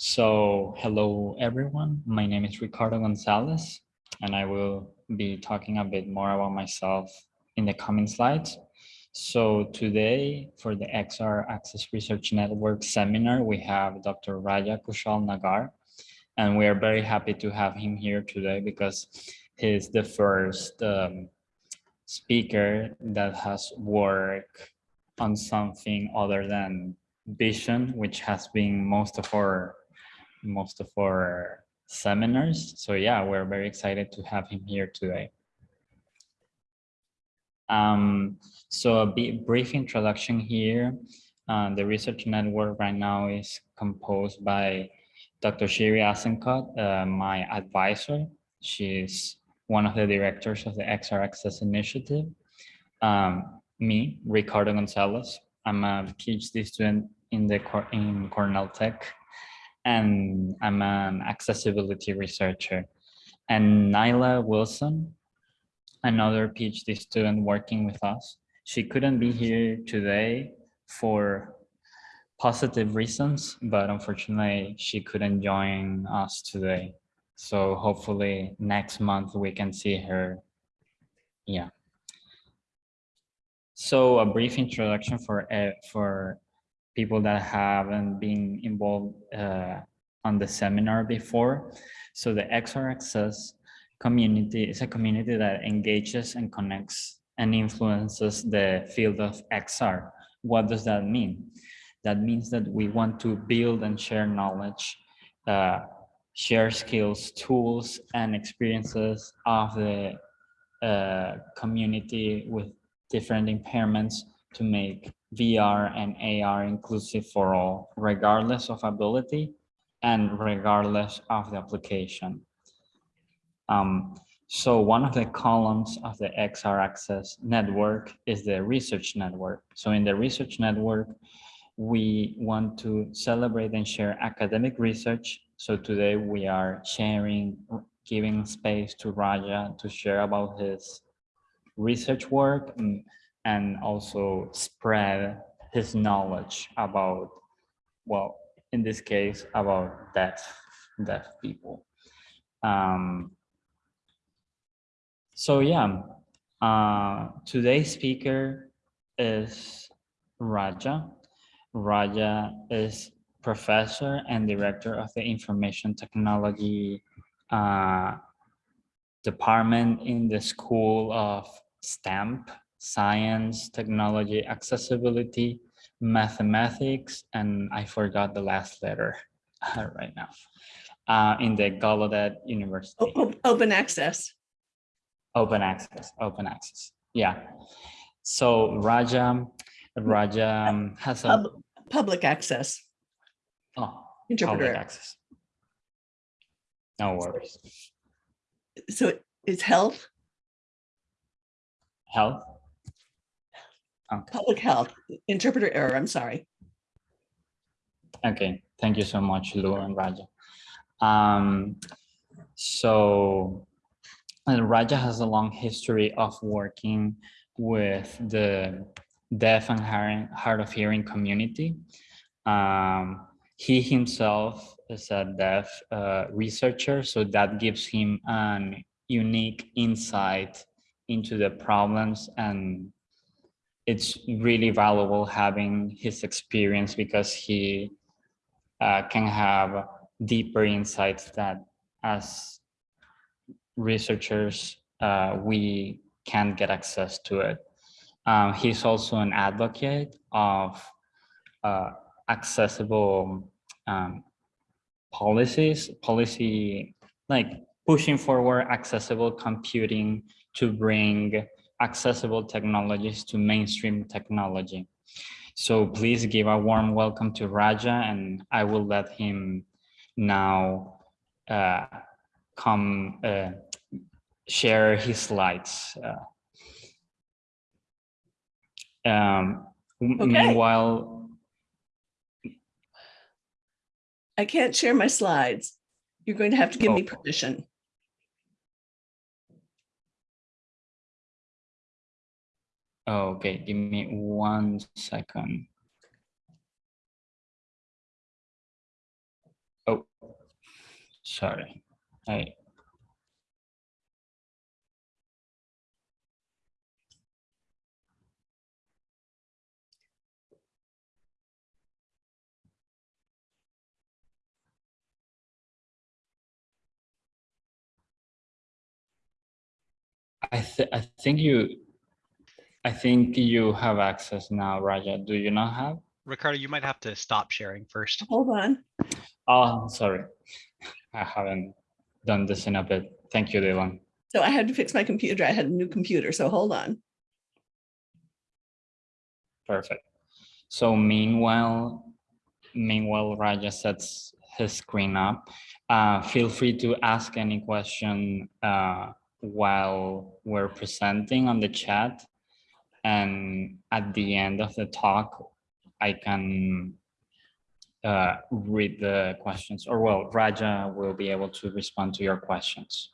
So hello everyone, my name is Ricardo Gonzalez and I will be talking a bit more about myself in the coming slides. So today for the XR Access Research Network seminar, we have Dr. Raja Kushalnagar and we are very happy to have him here today because he's the first um, speaker that has worked on something other than vision, which has been most of our most of our seminars. So yeah, we're very excited to have him here today. Um, so a brief introduction here. Uh, the research network right now is composed by Dr. Shiri Azenkot, uh, my advisor. She's one of the directors of the XR Access Initiative. Um, me, Ricardo Gonzalez. I'm a PhD student in the in Cornell Tech and I'm an accessibility researcher. And Nyla Wilson, another PhD student working with us. She couldn't be here today for positive reasons, but unfortunately she couldn't join us today. So hopefully next month we can see her. Yeah. So a brief introduction for uh, for people that haven't been involved uh, on the seminar before. So the XR Access community is a community that engages and connects and influences the field of XR. What does that mean? That means that we want to build and share knowledge, uh, share skills, tools, and experiences of the uh, community with different impairments to make VR and AR inclusive for all, regardless of ability and regardless of the application. Um, so one of the columns of the XR Access network is the research network. So in the research network, we want to celebrate and share academic research. So today we are sharing, giving space to Raja to share about his research work mm, and also spread his knowledge about, well, in this case, about deaf, deaf people. Um, so yeah, uh, today's speaker is Raja. Raja is professor and director of the information technology uh, department in the School of STAMP science, technology, accessibility, mathematics, and I forgot the last letter right now, uh, in the Gallaudet University. Open access. Open access, open access. Yeah. So Raja, Raja has a Pub public access. oh, Interpreter. public access. No worries. So it's health, Health. Okay. public health, interpreter error, I'm sorry. Okay, thank you so much, Lou and Raja. Um, so and Raja has a long history of working with the deaf and hard of hearing community. Um, he himself is a deaf uh, researcher, so that gives him an unique insight into the problems and it's really valuable having his experience because he uh, can have deeper insights that as researchers uh, we can't get access to it. Um, he's also an advocate of uh, accessible um, policies, policy like pushing forward accessible computing to bring accessible technologies to mainstream technology. So please give a warm welcome to Raja and I will let him now uh, come uh, share his slides. Uh, um, Okay. Meanwhile, I can't share my slides. You're going to have to give me Oh. permission. Oh, okay, give me one second. Oh, sorry. I, I thi- I think you, I think you have access now, Raja. Do you not have? Ricardo, you might have to stop sharing first. Hold on. Oh, sorry. I haven't done this in a bit. Thank you, Dylan. So I had to fix my computer. I had a new computer, so hold on. Perfect. So meanwhile, meanwhile, Raja sets his screen up. Uh, feel free to ask any question uh, while we're presenting on the chat. And at the end of the talk, I can uh, read the questions, or well, Raja will be able to respond to your questions.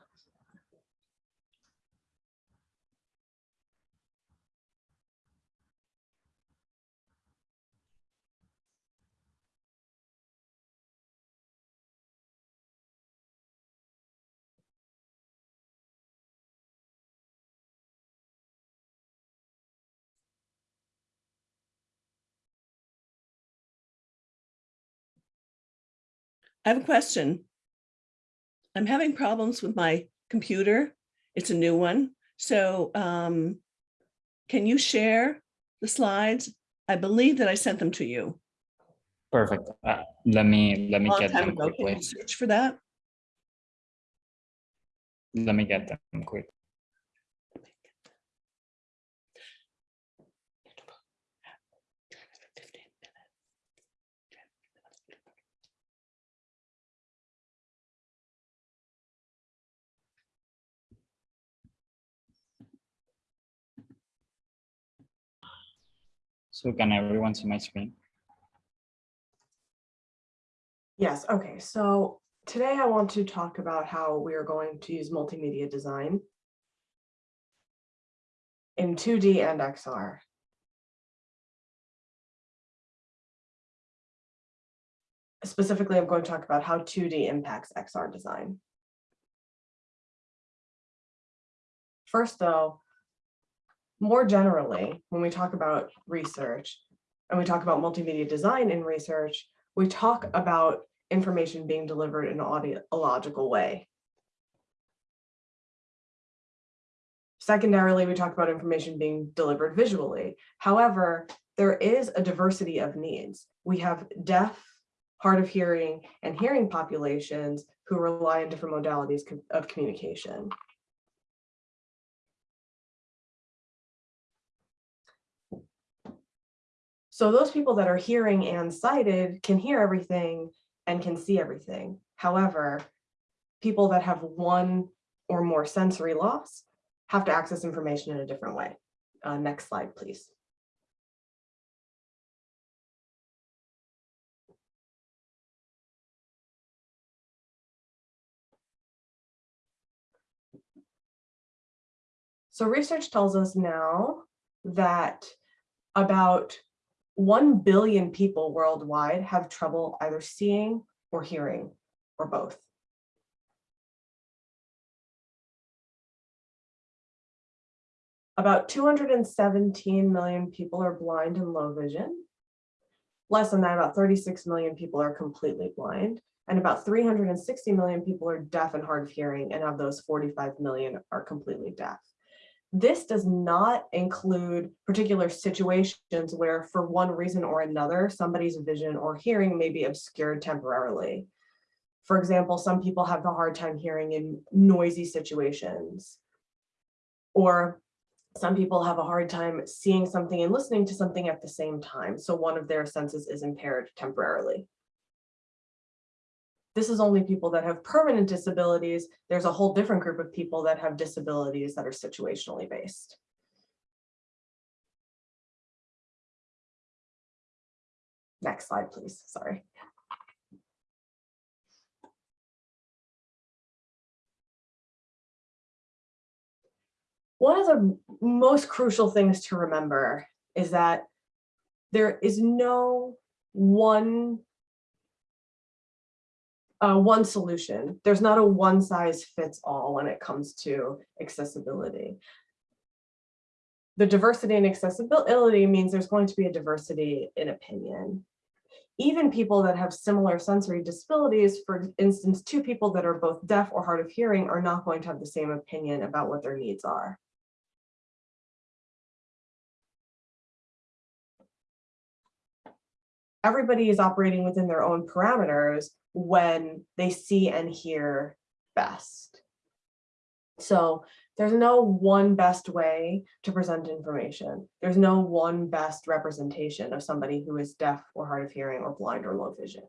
I have a question. I'm having problems with my computer. It's a new one. So um, can you share the slides? I believe that I sent them to you Perfect. Uh, let me let me get them ago. Quickly. you search for that? Let me get them quick. So can everyone see my screen? Yes, okay, so today I want to talk about how we are going to use multimedia design in 2D and XR. Specifically, I'm going to talk about how 2D impacts XR design. First, though, more generally, when we talk about research and we talk about multimedia design in research, we talk about information being delivered in an audiological way. Secondarily, we talk about information being delivered visually. However, there is a diversity of needs. We have deaf, hard of hearing, and hearing populations who rely on different modalities of communication. So those people that are hearing and sighted can hear everything and can see everything. However, people that have one or more sensory loss have to access information in a different way. Uh, next slide, please. So research tells us now that about 1 billion people worldwide have trouble either seeing or hearing or both. About 217 million people are blind and low vision. Less than that, about 36 million people are completely blind. And about 360 million people are deaf and hard of hearing, and of those 45 million are completely deaf. This does not include particular situations where for one reason or another, somebody's vision or hearing may be obscured temporarily. For example, some people have a hard time hearing in noisy situations. Or some people have a hard time seeing something and listening to something at the same time. So one of their senses is impaired temporarily. This is only people that have permanent disabilities. There's a whole different group of people that have disabilities that are situationally based. Next slide, please. Sorry. One of the most crucial things to remember is that there is no one uh, one solution. There's not a one size fits all when it comes to accessibility. The diversity and accessibility means there's going to be a diversity in opinion. Even people that have similar sensory disabilities, for instance, two people that are both deaf or hard of hearing are not going to have the same opinion about what their needs are. Everybody is operating within their own parameters when they see and hear best. So there's no one best way to present information. There's no one best representation of somebody who is deaf or hard of hearing or blind or low vision.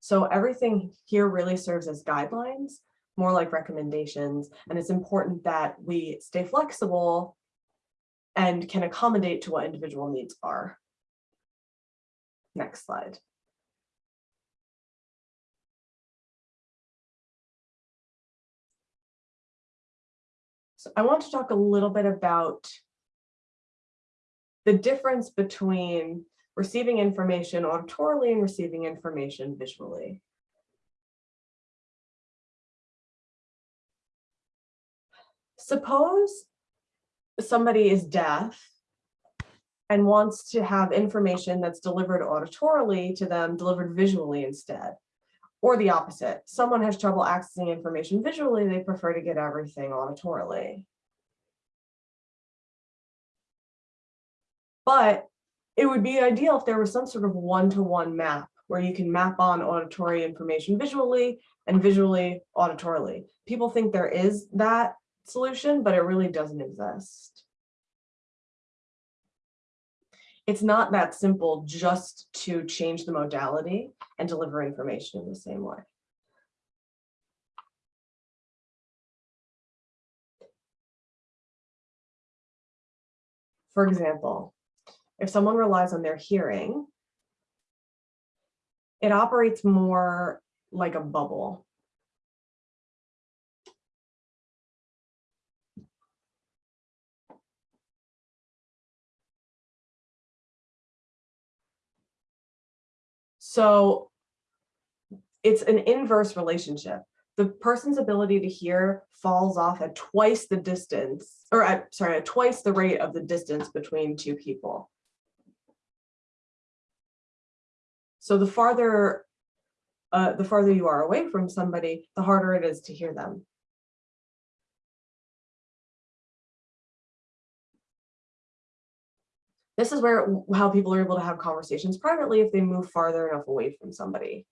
So everything here really serves as guidelines, more like recommendations, and it's important that we stay flexible and can accommodate to what individual needs are. Next slide. I want to talk a little bit about the difference between receiving information auditorily and receiving information visually. Suppose somebody is deaf and wants to have information that's delivered auditorily to them delivered visually instead. Or the opposite, someone has trouble accessing information visually, they prefer to get everything auditorily. But it would be ideal if there was some sort of one-to-one map where you can map on auditory information visually and visually auditorily. People think there is that solution, but it really doesn't exist. It's not that simple just to change the modality and deliver information in the same way. For example, if someone relies on their hearing, it operates more like a bubble. So it's an inverse relationship. The person's ability to hear falls off at twice the distance, or at, sorry, at twice the rate of the distance between two people. So the farther, uh, the farther you are away from somebody, the harder it is to hear them. This is where how people are able to have conversations privately if they move farther enough away from somebody.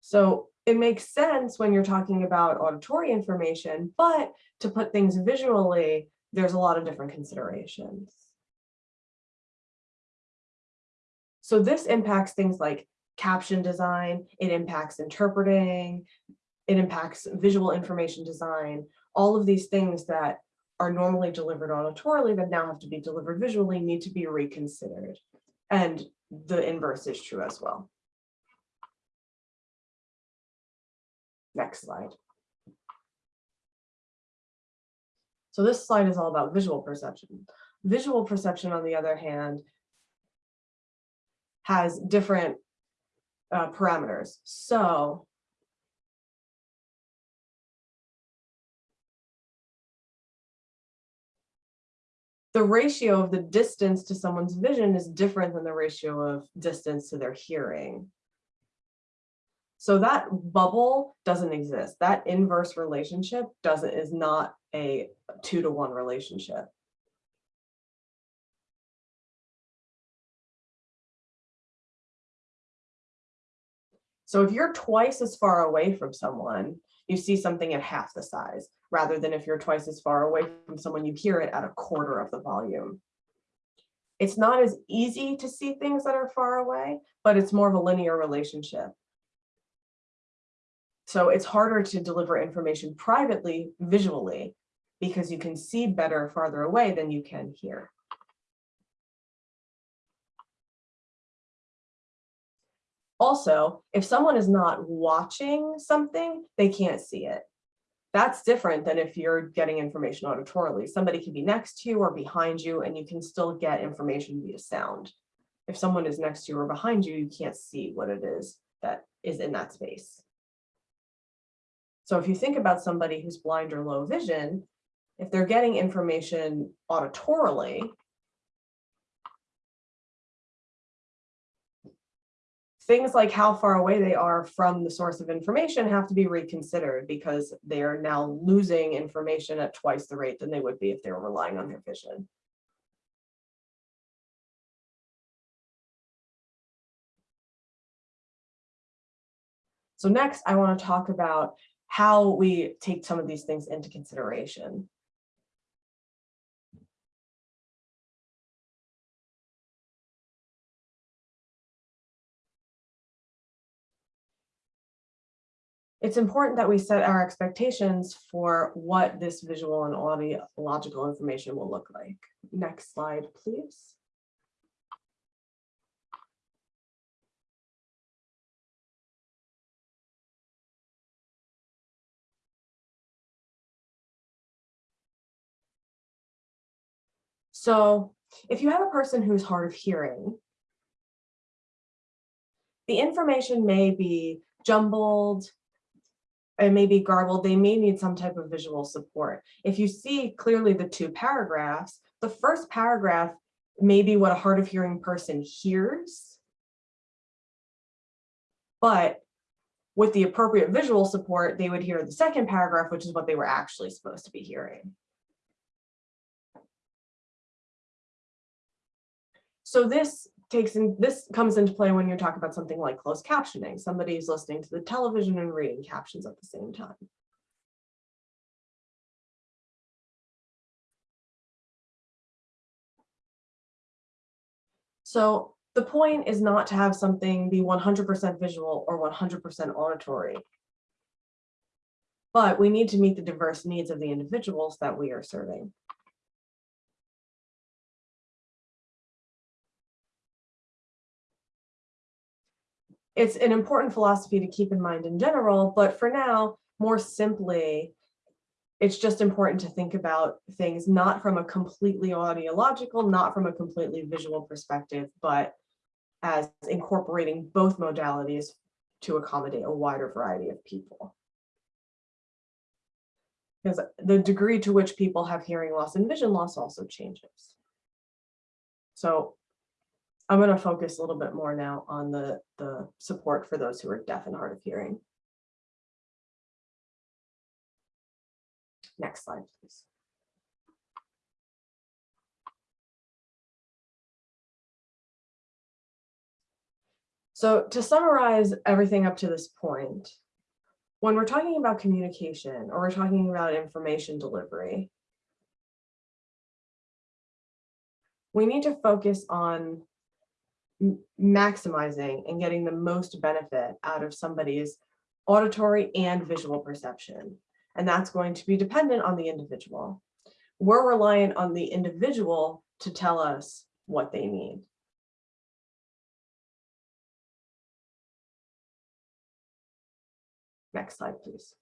So it makes sense when you're talking about auditory information, but to put things visually, there's a lot of different considerations. So this impacts things like caption design, it impacts interpreting, it impacts visual information design, all of these things that are normally delivered auditorily that now have to be delivered visually need to be reconsidered. And the inverse is true as well. Next slide. So this slide is all about visual perception. Visual perception, on the other hand, has different uh, parameters. So the ratio of the distance to someone's vision is different than the ratio of distance to their hearing. So that bubble doesn't exist. That inverse relationship doesn't is not a two to one relationship. So if you're twice as far away from someone, you see something at half the size, rather than if you're twice as far away from someone, you hear it at a quarter of the volume. It's not as easy to see things that are far away, but it's more of a linear relationship. So it's harder to deliver information privately, visually, because you can see better farther away than you can hear. Also, if someone is not watching something, they can't see it. That's different than if you're getting information auditorily. Somebody can be next to you or behind you and you can still get information via sound. If someone is next to you or behind you, you can't see what it is that is in that space. So if you think about somebody who's blind or low vision, if they're getting information auditorily, things like how far away they are from the source of information have to be reconsidered because they are now losing information at twice the rate than they would be if they were relying on their vision. So next, I want to talk about how we take some of these things into consideration. It's important that we set our expectations for what this visual and audiological information will look like. Next slide, please. So if you have a person who's hard of hearing, the information may be jumbled, it may be garbled, they may need some type of visual support. If you see clearly the two paragraphs, the first paragraph may be what a hard of hearing person hears. But with the appropriate visual support, they would hear the second paragraph, which is what they were actually supposed to be hearing. So this takes in, this comes into play when you're talking about something like closed captioning. Somebody is listening to the television and reading captions at the same time. So the point is not to have something be 100% visual or 100% auditory. But we need to meet the diverse needs of the individuals that we are serving. It's an important philosophy to keep in mind in general, but for now, more simply, it's just important to think about things not from a completely audiological, not from a completely visual perspective, but as incorporating both modalities to accommodate a wider variety of people. Because the degree to which people have hearing loss and vision loss also changes. So I'm going to focus a little bit more now on the, the support for those who are deaf and hard of hearing. Next slide, please. So to summarize everything up to this point, when we're talking about communication or we're talking about information delivery, we need to focus on maximizing and getting the most benefit out of somebody's auditory and visual perception. And that's going to be dependent on the individual. We're reliant on the individual to tell us what they need. Next slide, please.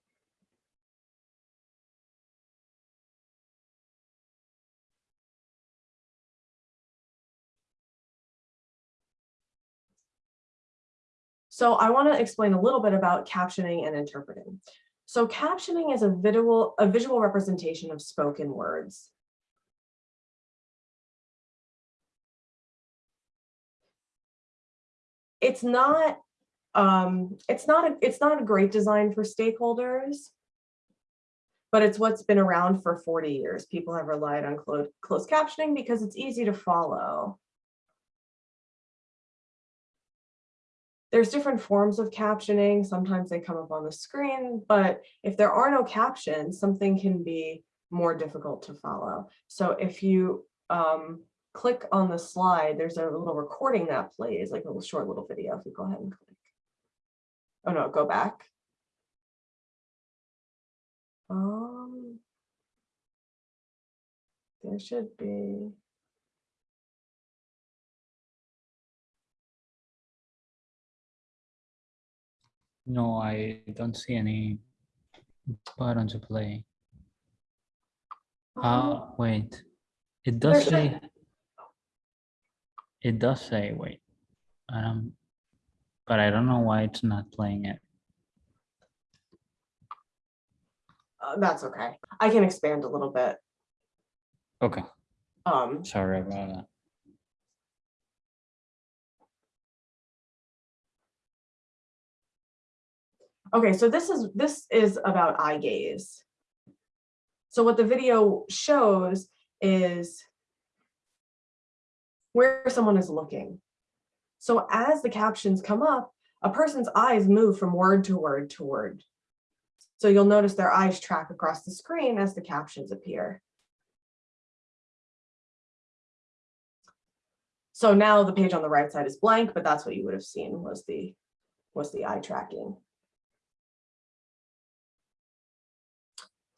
So I want to explain a little bit about captioning and interpreting. So captioning is a visual, a visual representation of spoken words. It's not, um, it's not, a, it's not a great design for stakeholders, but it's what's been around for 40 years. People have relied on closed, closed captioning because it's easy to follow. There's different forms of captioning. Sometimes they come up on the screen, but if there are no captions, something can be more difficult to follow. So if you um, click on the slide, there's a little recording that plays, like a little short little video. If you go ahead and click. Oh no, go back. Um, there should be. No, I don't see any button to play. Oh, Uh, wait, it does say. It does say, wait, um, but I don't know why it's not playing it. uh, That's okay. I can expand a little bit. Okay, Um, sorry about that. Okay, so this is, this is about eye gaze. So what the video shows is where someone is looking. So as the captions come up, a person's eyes move from word to word to word. So you'll notice their eyes track across the screen as the captions appear. So now the page on the right side is blank, but that's what you would have seen was the, was the eye tracking.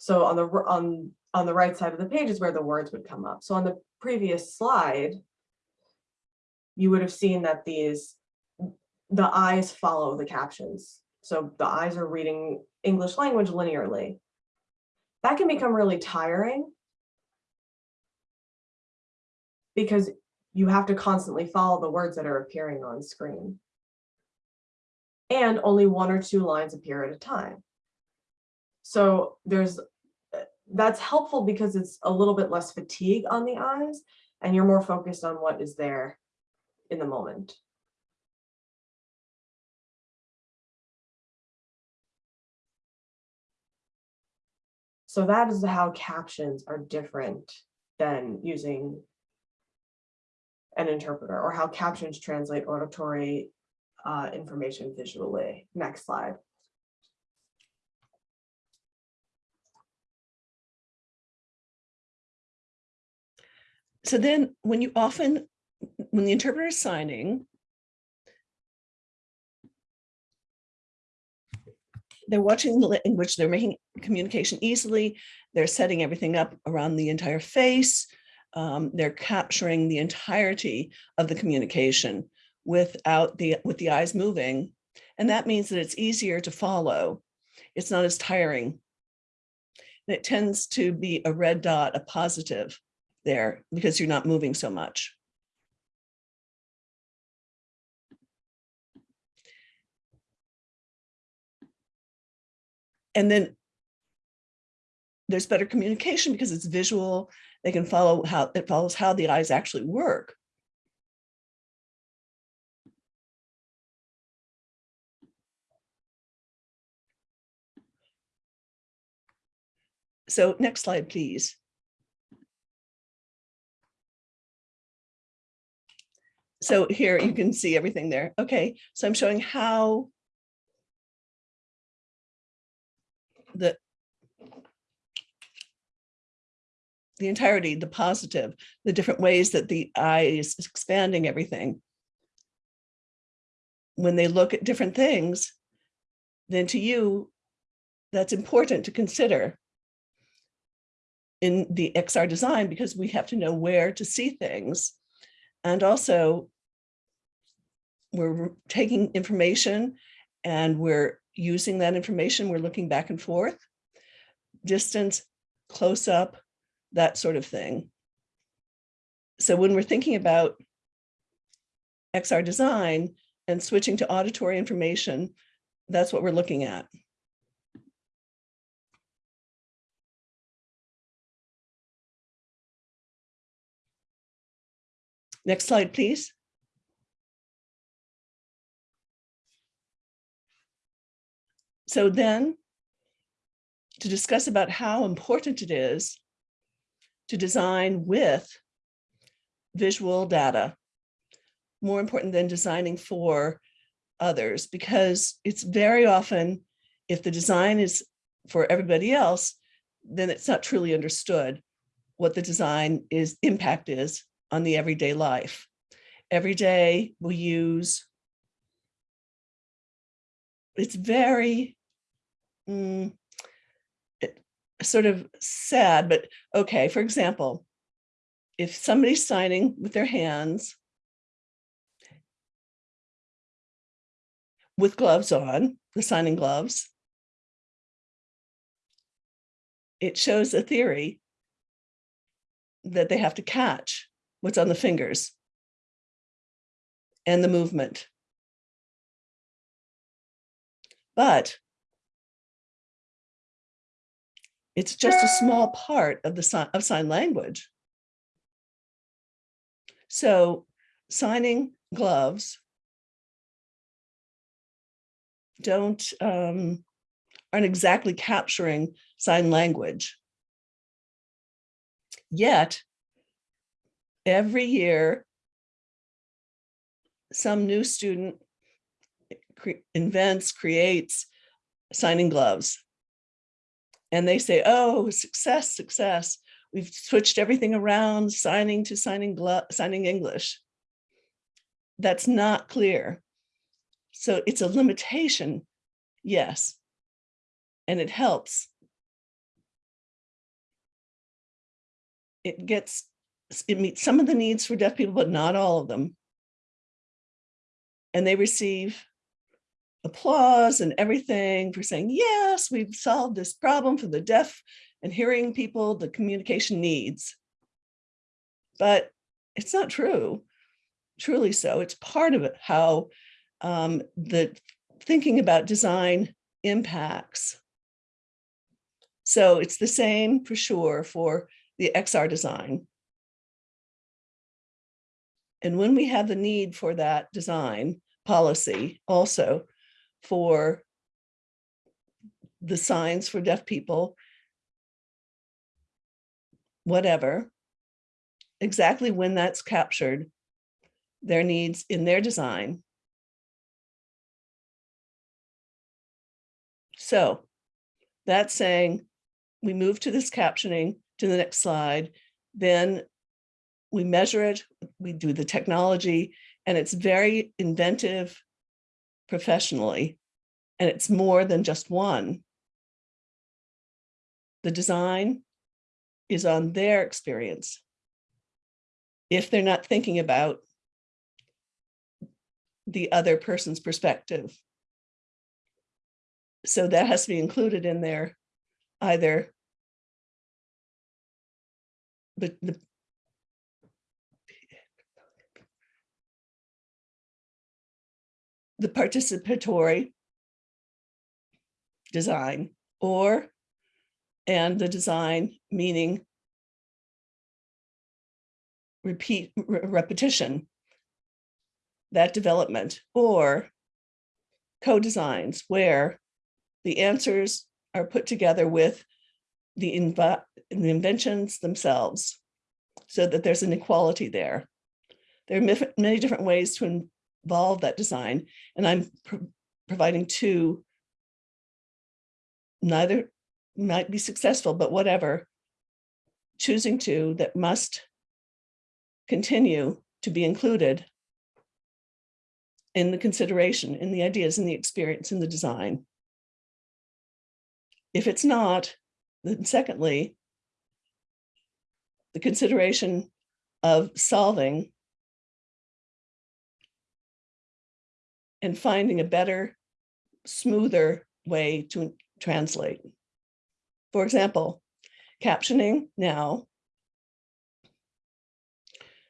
So on the, on, on the right side of the page is where the words would come up. So on the previous slide, you would have seen that these, the eyes follow the captions. So the eyes are reading English language linearly. That can become really tiring because you have to constantly follow the words that are appearing on screen. And only one or two lines appear at a time. So there's, that's helpful because it's a little bit less fatigue on the eyes and you're more focused on what is there in the moment. So that is how captions are different than using an interpreter or how captions translate auditory uh, information visually. Next slide. So then when you often, when the interpreter is signing, they're watching the language, they're making communication easily, they're setting everything up around the entire face. um, they're capturing the entirety of the communication without the, with the eyes moving. And that means that it's easier to follow. It's not as tiring. And it tends to be a red dot, a positive there because you're not moving so much. And then there's better communication because it's visual. They can follow how it follows how the eyes actually work. So next slide, please. So here you can see everything there. Okay, so I'm showing how the the entirety, the positive, the different ways that the eye is expanding everything. When they look at different things, then to you, that's important to consider in the XR design because we have to know where to see things. And also, we're taking information and we're using that information. We're looking back and forth, distance, close up, that sort of thing. So when we're thinking about XR design and switching to auditory information, that's what we're looking at. Next slide, please. So then to discuss about how important it is to design with visual data, more important than designing for others, because it's very often, if the design is for everybody else, then it's not truly understood what the design is impact is on the everyday life. Every day we use, it's very mm, it- sort of sad, but okay, for example, if somebody's signing with their hands with gloves on, the signing gloves, it shows a theory that they have to catch what's on the fingers and the movement. But it's just a small part of the sign of sign language. So signing gloves don't um, aren't exactly capturing sign language. Yet, every year, some new student cre- invents, creates signing gloves. And they say, oh, success, success. We've switched everything around, signing to signing signing English. That's not clear. So it's a limitation, yes. And it helps. It gets, it meets some of the needs for deaf people, but not all of them. And they receive applause and everything for saying, yes, we've solved this problem for the deaf and hearing people, the communication needs. But it's not true, truly so. It's part of it, how um, the thinking about design impacts. So it's the same for sure for the XR design. And when we have the need for that design policy also for the signs for deaf people, whatever, exactly when that's captured, their needs in their design. So that's saying we move to this captioning to the next slide, then we measure it, we do the technology, and it's very inventive professionally, and it's more than just one. The design is on their experience. If they're not thinking about the other person's perspective. So that has to be included in there, either the, the the participatory design or and the design meaning repeat re- repetition that development or co-designs where the answers are put together with the, inv- the inventions themselves so that there's an equality there. There are many different ways to involve that design, and I'm pro- providing two. Neither might be successful, but whatever. Choosing two that must continue to be included in the consideration, in the ideas, in the experience, in the design. If it's not, then secondly, the consideration of solving and finding a better, smoother way to translate. For example, captioning now.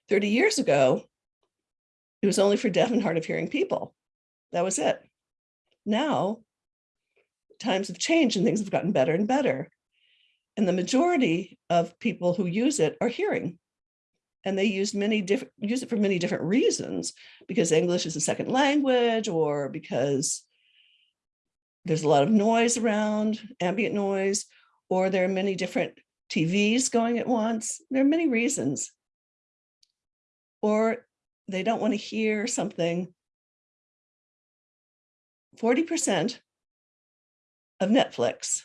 30 years ago, it was only for deaf and hard of hearing people. That was it. Now, times have changed and things have gotten better and better. And the majority of people who use it are hearing. And they use many different use it for many different reasons, because English is a second language, or because there's a lot of noise around, ambient noise, or there are many different TVs going at once. There are many reasons. Or they don't want to hear something. 40% of Netflix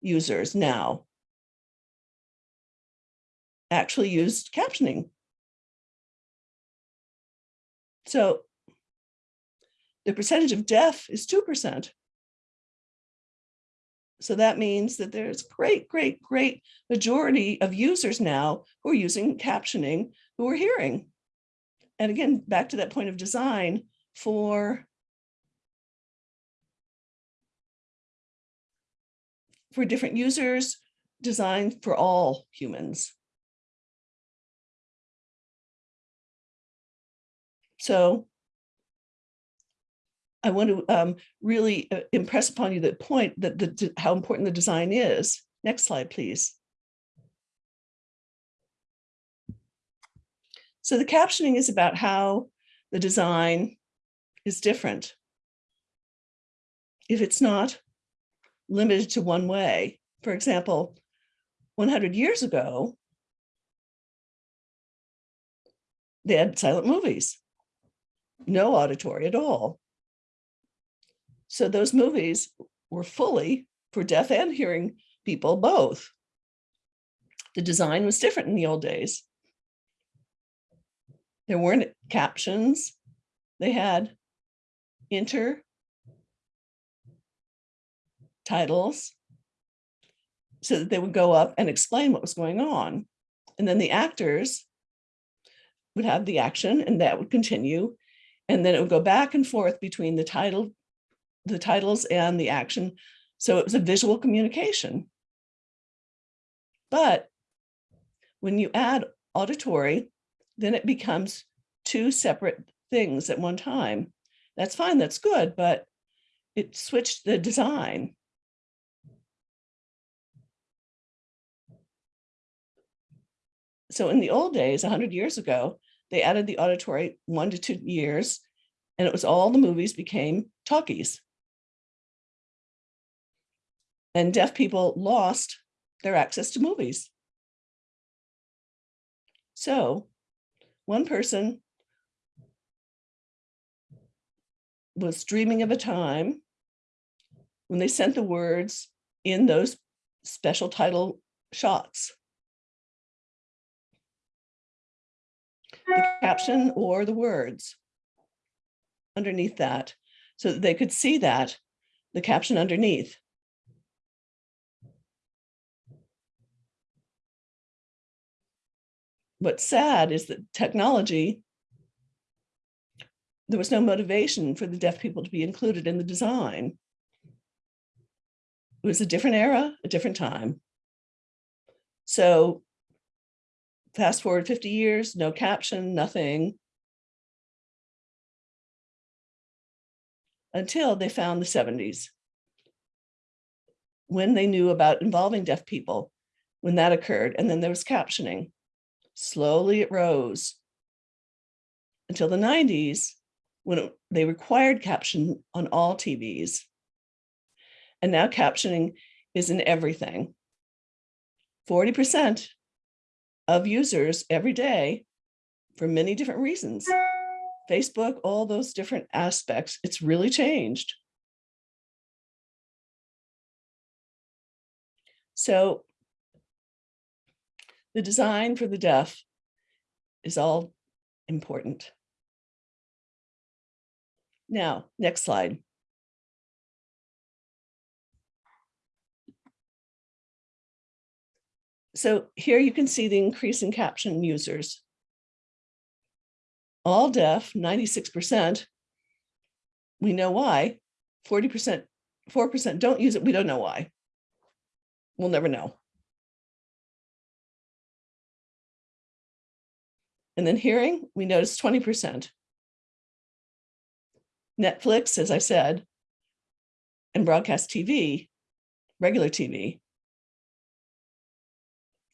users now actually used captioning. So the percentage of deaf is 2%. So that means that there's great, great, great majority of users now who are using captioning who are hearing. And again, back to that point of design for for different users designed for all humans. So I want to um, really uh, impress upon you the point that the, how important the design is. Next slide, please. So the captioning is about how the design is different. If it's not limited to one way, for example, 100 years ago, they had silent movies, no auditory at all. So those movies were fully for deaf and hearing people both. The design was different in the old days. There weren't captions. They had inter titles so that they would go up and explain what was going on. And then the actors would have the action and that would continue. And then it would go back and forth between the title, the titles and the action. So it was a visual communication. But when you add auditory, then it becomes two separate things at one time. That's fine, that's good, but it switched the design. So in the old days, 100 years ago, they added the auditory one to two years, and it was all the movies became talkies. And deaf people lost their access to movies. So one person was dreaming of a time when they sent the words in those special title shots. The caption or the words underneath that, so that they could see that, the caption underneath. What's sad is that technology, there was no motivation for the deaf people to be included in the design. It was a different era, a different time. So fast forward 50 years, no caption, nothing. Until they found the 70s. When they knew about involving deaf people, when that occurred, and then there was captioning. Slowly it rose until the 90s when it- they required caption on all TVs. And now captioning is in everything. 40% of users every day for many different reasons. Facebook, all those different aspects, it's really changed. So the design for the deaf is all important. Now, next slide. So here you can see the increase in caption users. All deaf, 96%. We know why. 40%, 4% don't use it. We don't know why. We'll never know. And then hearing, we notice 20%. Netflix, as I said, and broadcast TV, regular TV.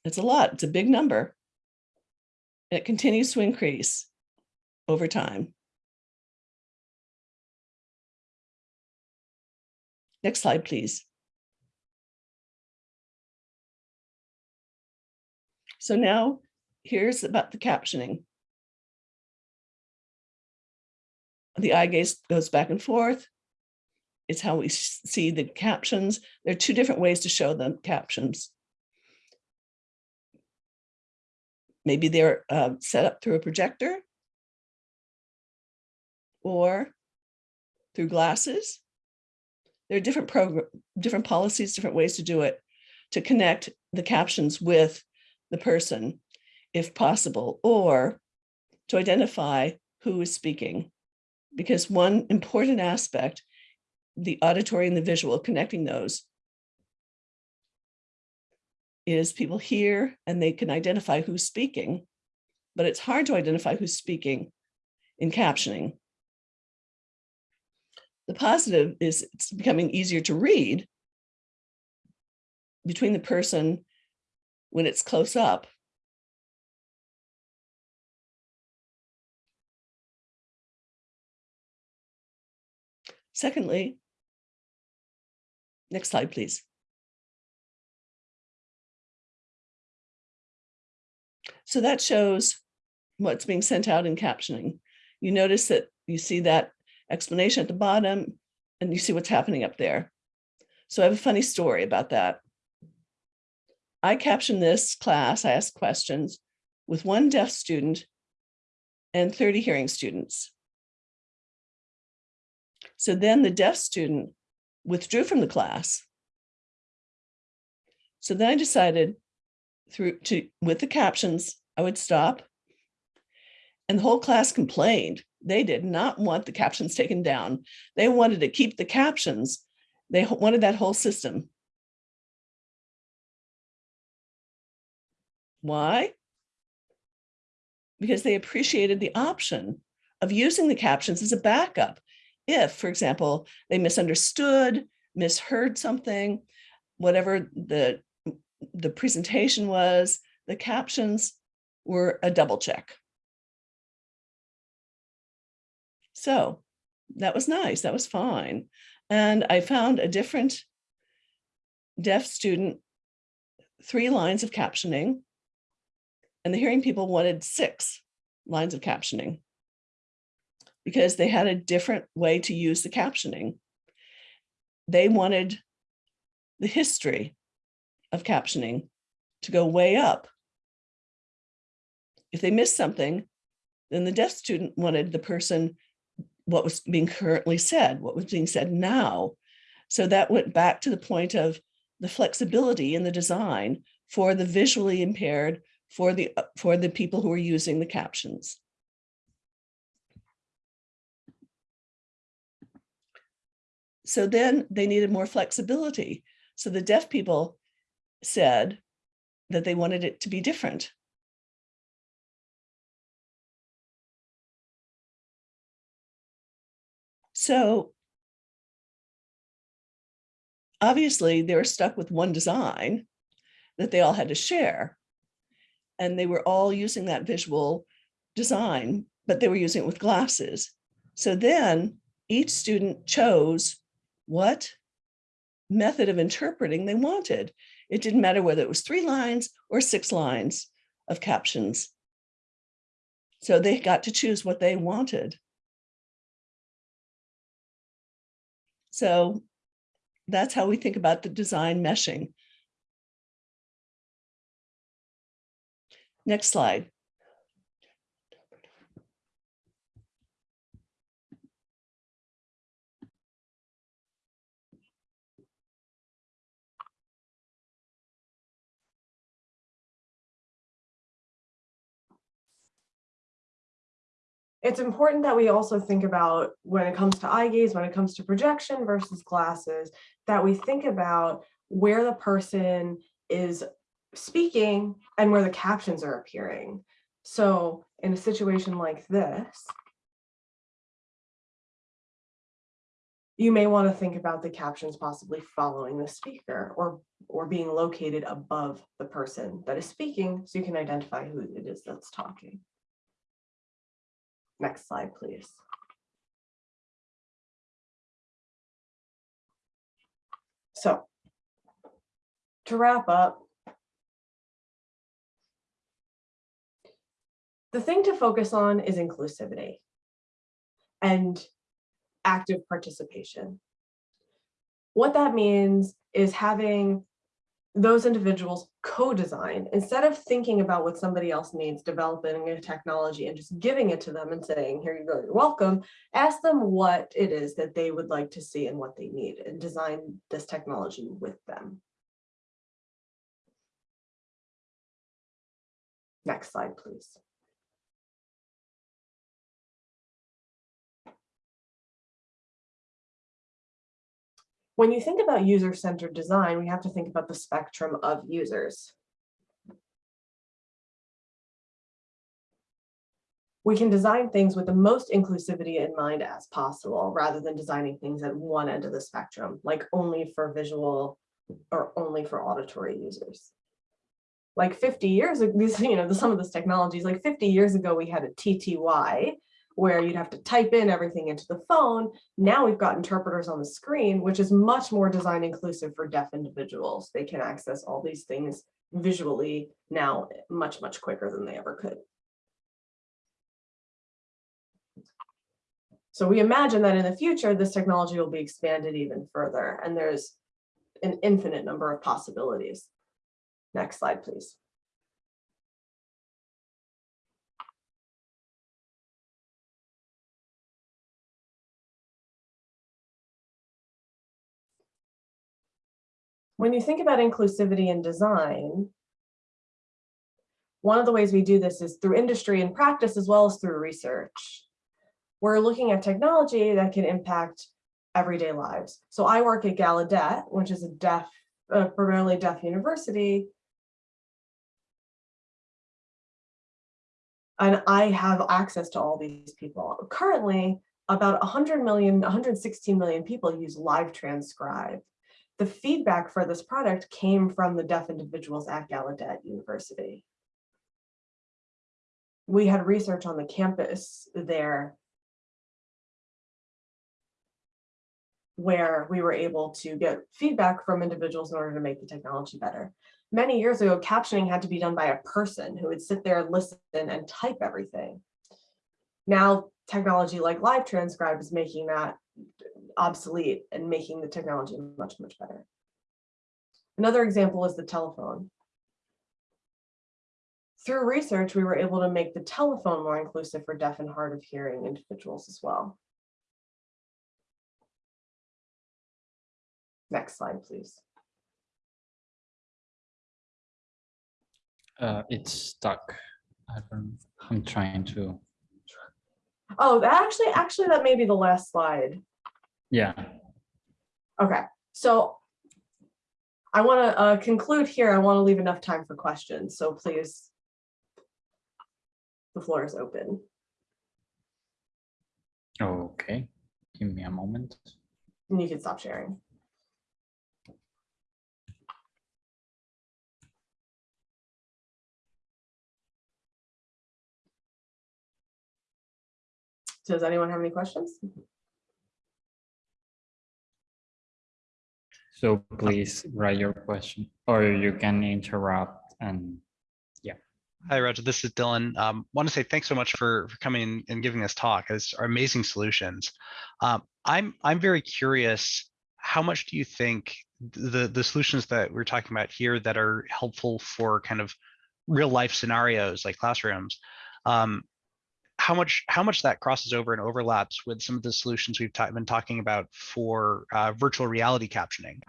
It's a lot, it's a big number. It continues to increase over time. Next slide, please. So now here's about the captioning. The eye gaze goes back and forth. It's how we see the captions. There are two different ways to show them captions. Maybe they're uh, set up through a projector or through glasses. There are different program, different policies, different ways to do it to connect the captions with the person if possible, or to identify who is speaking. Because one important aspect, the auditory and the visual, connecting those is people hear and they can identify who's speaking, but it's hard to identify who's speaking in captioning. The positive is it's becoming easier to read between the person when it's close up. Secondly, next slide, please. So that shows what's being sent out in captioning. You notice that you see that explanation at the bottom and you see what's happening up there. So I have a funny story about that. I captioned this class, I asked questions with one deaf student and 30 hearing students. So then the deaf student withdrew from the class. So then I decided through to with the captions, I would stop. And the whole class complained. They did not want the captions taken down. They wanted to keep the captions. They wanted that whole system. Why? Because they appreciated the option of using the captions as a backup. If, for example, they misunderstood, misheard something, whatever the, the presentation was, the captions were a double check. So that was nice. That was fine. And I found a different deaf student, three lines of captioning. And the hearing people wanted six lines of captioning because they had a different way to use the captioning. They wanted the history of captioning to go way up. If they missed something, then the deaf student wanted the person, what was being currently said, what was being said now. So that went back to the point of the flexibility in the design for the visually impaired, for the, uh, for the people who are using the captions. So then they needed more flexibility. So the deaf people said that they wanted it to be different. So obviously they were stuck with one design that they all had to share. And they were all using that visual design, but they were using it with glasses. So then each student chose what method of interpreting they wanted. It didn't matter whether it was three lines or six lines of captions. So they got to choose what they wanted. So that's how we think about the design meshing. Next slide. It's important that we also think about when it comes to eye gaze, when it comes to projection versus glasses, that we think about where the person is speaking and where the captions are appearing. So in a situation like this, you may want to think about the captions possibly following the speaker or or being located above the person that is speaking so you can identify who it is that's talking. Next slide, please. So to wrap up, the thing to focus on is inclusivity and active participation. What that means is having those individuals co-design instead of thinking about what somebody else needs developing a technology and just giving it to them and saying here you go you're welcome. Ask them what it is that they would like to see and what they need and design this technology with them. Next slide please When you think about user-centered design, we have to think about the spectrum of users. We can design things with the most inclusivity in mind as possible, rather than designing things at one end of the spectrum, like only for visual or only for auditory users. Like 50 years ago, you know, some of this technologies, like 50 years ago, we had a TTY where you'd have to type in everything into the phone. Now we've got interpreters on the screen, which is much more design inclusive for deaf individuals. They can access all these things visually now much, much quicker than they ever could. So we imagine that in the future, this technology will be expanded even further, and there's an infinite number of possibilities. Next slide, please. When you think about inclusivity in design, one of the ways we do this is through industry and practice as well as through research. We're looking at technology that can impact everyday lives. So I work at Gallaudet, which is a deaf, uh, primarily deaf university. And I have access to all these people. Currently, about 100 million, 116 million people use Live Transcribe. The feedback for this product came from the deaf individuals at Gallaudet University. We had research on the campus there where we were able to get feedback from individuals in order to make the technology better. Many years ago, captioning had to be done by a person who would sit there, listen, and type everything. Now, technology like Live Transcribe is making that obsolete and making the technology much, much better. Another example is the telephone. Through research, we were able to make the telephone more inclusive for deaf and hard of hearing individuals as well. Next slide, please. Uh, it's stuck. I don't, I'm trying to, Oh, actually, actually, that may be the last slide. Yeah. Okay, so I want to uh, conclude here. I want to leave enough time for questions, so please. The floor is open. Okay, give me a moment. And you can stop sharing. Does anyone have any questions? So please write your question or you can interrupt and yeah. Hi, Raja. This is Dylan. Um, want to say thanks so much for, for coming and giving this talk. It's amazing solutions. Um, I'm I'm very curious. How much do you think the the solutions that we're talking about here that are helpful for kind of real life scenarios like classrooms? Um, how much how much that crosses over and overlaps with some of the solutions we've ta- been talking about for uh, virtual reality captioning?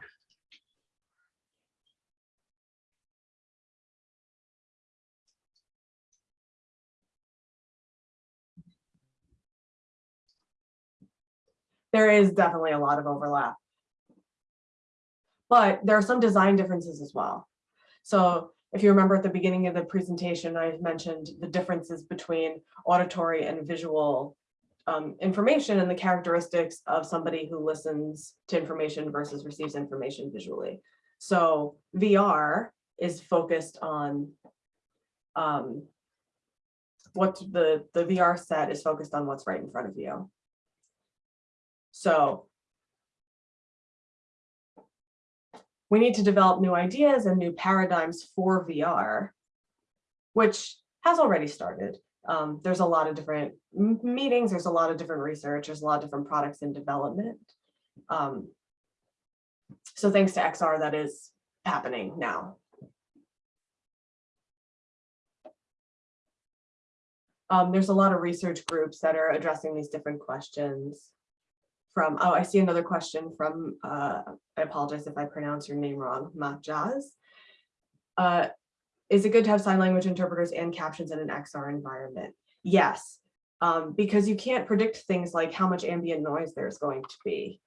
There is definitely a lot of overlap. But there are some design differences as well. So if you remember at the beginning of the presentation, I mentioned the differences between auditory and visual um, information and the characteristics of somebody who listens to information versus receives information visually. So VR is focused on um, what the, the VR set is focused on what's right in front of you. So we need to develop new ideas and new paradigms for VR, which has already started. Um, there's a lot of different meetings, there's a lot of different research, there's a lot of different products in development. Um, so thanks to XR, that is happening now. Um, there's a lot of research groups that are addressing these different questions from, oh, I see another question from, uh, I apologize if I pronounce your name wrong, Mahjaz. Uh, is it good to have sign language interpreters and captions in an XR environment? Yes, um, because you can't predict things like how much ambient noise there's going to be.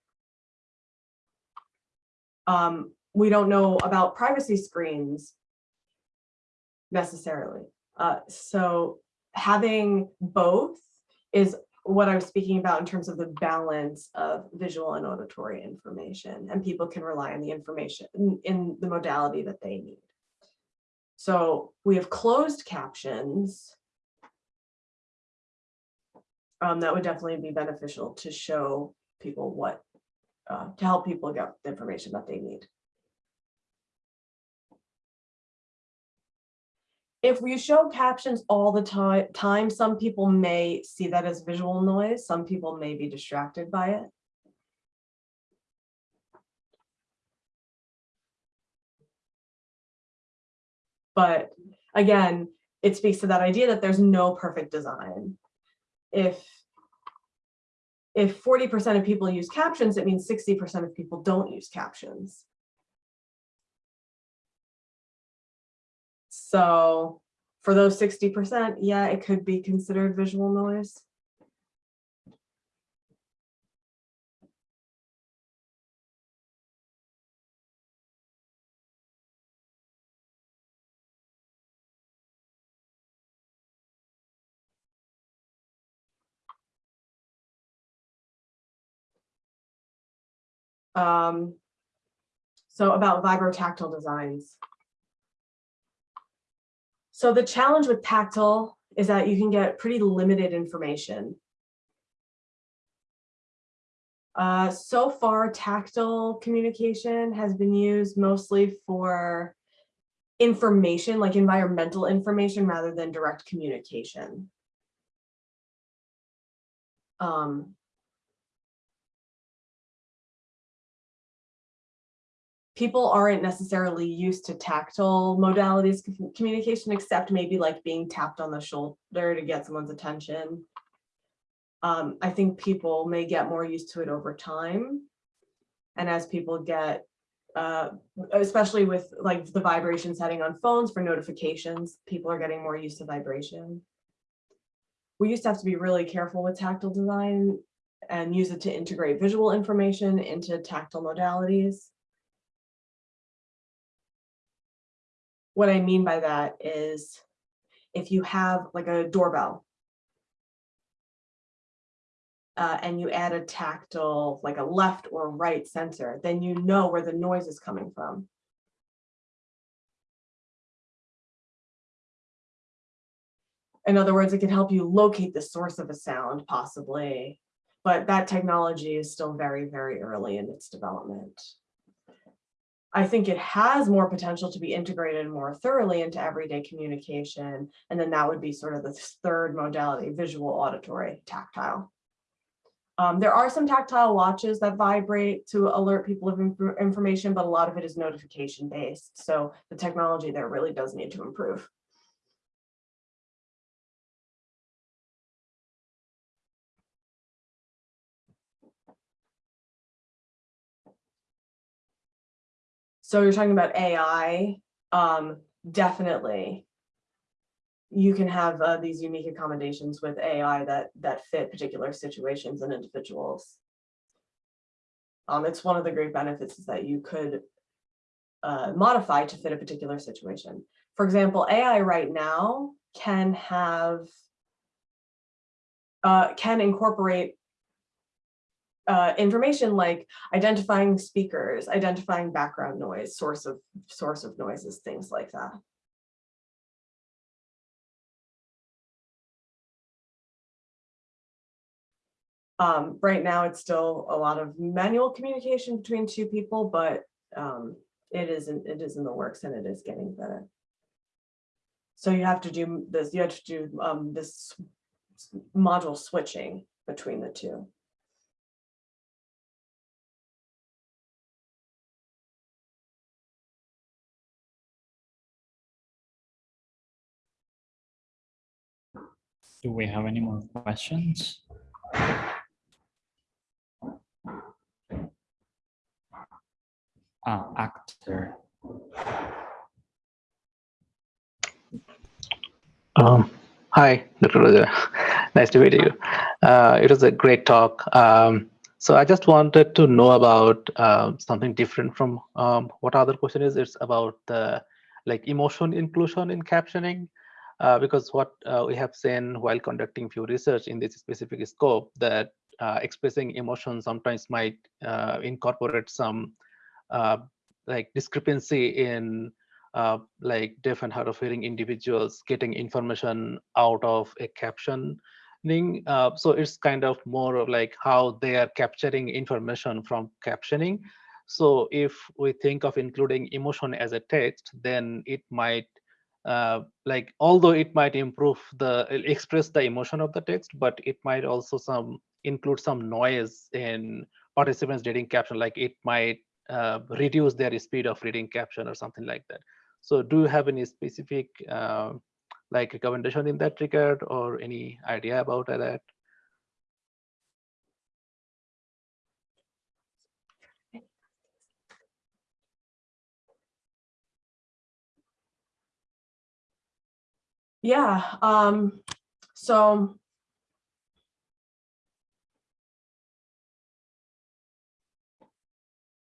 Um, we don't know about privacy screens necessarily. Uh, so having both is what I was speaking about in terms of the balance of visual and auditory information, and people can rely on the information in, in the modality that they need. So we have closed captions. Um, that would definitely be beneficial to show people what, uh, to help people get the information that they need. If we show captions all the time, time, some people may see that as visual noise, some people may be distracted by it. But again, it speaks to that idea that there's no perfect design. If if 40% of people use captions, it means 60% of people don't use captions. So for those 60%, yeah, it could be considered visual noise. Um, so about vibrotactile designs. So the challenge with tactile is that you can get pretty limited information. Uh, so far, tactile communication has been used mostly for information, like environmental information, rather than direct communication. Um, people aren't necessarily used to tactile modalities of communication, except maybe like being tapped on the shoulder to get someone's attention. Um, I think people may get more used to it over time. And as people get, uh, especially with like the vibration setting on phones for notifications, people are getting more used to vibration. We used to have to be really careful with tactile design and use it to integrate visual information into tactile modalities. What I mean by that is if you have like a doorbell uh, and you add a tactile, like a left or right sensor, then you know where the noise is coming from. In other words, it can help you locate the source of a sound possibly, but that technology is still very, very early in its development. I think it has more potential to be integrated more thoroughly into everyday communication. And then that would be sort of the third modality, visual, auditory, tactile. Um, there are some tactile watches that vibrate to alert people of inf information, but a lot of it is notification based. So the technology there really does need to improve. So you're talking about AI, um, definitely. You can have uh, these unique accommodations with AI that that fit particular situations and individuals. Um, it's one of the great benefits is that you could uh, modify to fit a particular situation. For example, AI right now can have uh, can incorporate uh, information like identifying speakers, identifying background noise, source of source of noises, things like that. Um, right now, it's still a lot of manual communication between two people, but um, it is in, it is in the works and it is getting better. So you have to do this. You have to do um, this module switching between the two. Do we have any more questions? Ah, actor. Um, hi, Dr. Raja. nice to meet you. Uh, it was a great talk. Um, So I just wanted to know about um, something different from um, what other question is. It's about the like emotion inclusion in captioning, uh, because what uh, we have seen while conducting few research in this specific scope that uh, expressing emotion sometimes might uh, incorporate some uh, like discrepancy in uh, like deaf and hard of hearing individuals getting information out of a caption uh, so it's kind of more of like how they are capturing information from captioning. So if we think of including emotion as a text, then it might uh, like although it might improve the express the emotion of the text, but it might also some include some noise in participants reading caption, like it might uh, reduce their speed of reading caption or something like that. So do you have any specific uh, like recommendation in that regard or any idea about that? Yeah, um, so.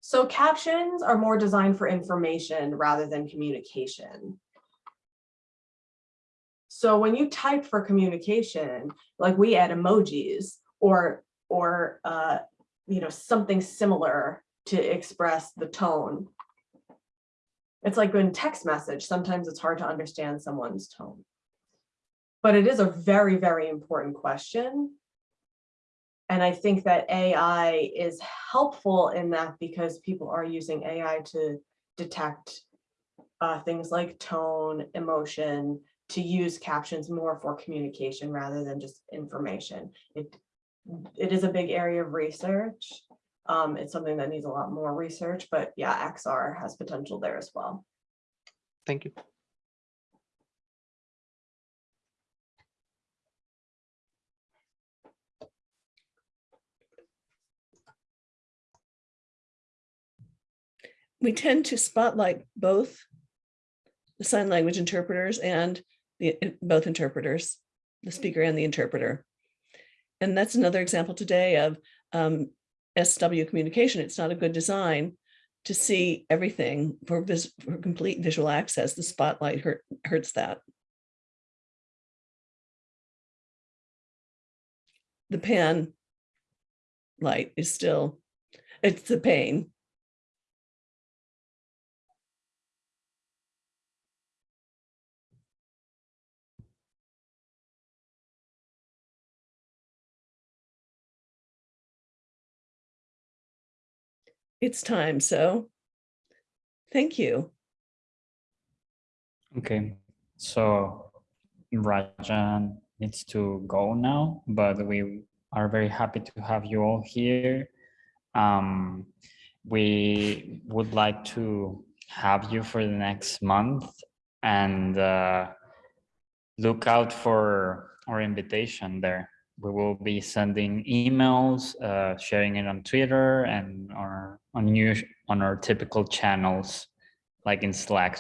So captions are more designed for information rather than communication. So when you type for communication, like we add emojis or, or, uh, you know, something similar to express the tone. It's like in text message, sometimes it's hard to understand someone's tone. But it is a very, very important question. And I think that AI is helpful in that because people are using AI to detect uh, things like tone, emotion, to use captions more for communication rather than just information. It, it is a big area of research. Um, it's something that needs a lot more research, but yeah, XR has potential there as well. Thank you. We tend to spotlight both the sign language interpreters and the both interpreters, the speaker and the interpreter. And that's another example today of um, SW communication. It's not a good design to see everything for, for complete visual access. The spotlight hurt, hurts that. The pan light is still, it's the pain. It's time. So thank you. Okay, so Rajan needs to go now, but we are very happy to have you all here. Um, we would like to have you for the next month and uh, look out for our invitation there we will be sending emails, uh, sharing it on Twitter and our on new on our typical channels, like in Slack.